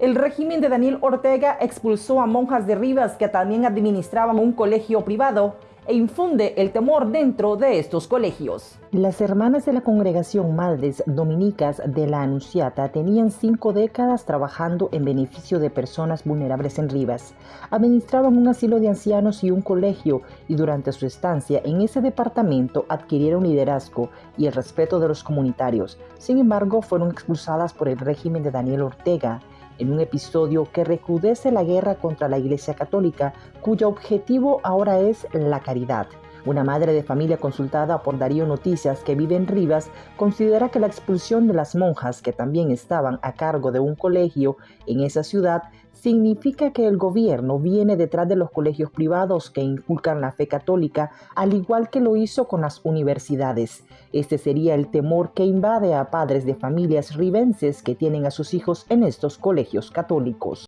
El régimen de Daniel Ortega expulsó a monjas de Rivas que también administraban un colegio privado e infunde el temor dentro de estos colegios. Las hermanas de la congregación Madres Dominicas de la Anunciata tenían cinco décadas trabajando en beneficio de personas vulnerables en Rivas. Administraban un asilo de ancianos y un colegio y durante su estancia en ese departamento adquirieron liderazgo y el respeto de los comunitarios. Sin embargo, fueron expulsadas por el régimen de Daniel Ortega en un episodio que recrudece la guerra contra la Iglesia Católica, cuyo objetivo ahora es la caridad. Una madre de familia consultada por Darío Noticias que vive en Rivas considera que la expulsión de las monjas que también estaban a cargo de un colegio en esa ciudad significa que el gobierno viene detrás de los colegios privados que inculcan la fe católica, al igual que lo hizo con las universidades. Este sería el temor que invade a padres de familias ribenses que tienen a sus hijos en estos colegios católicos.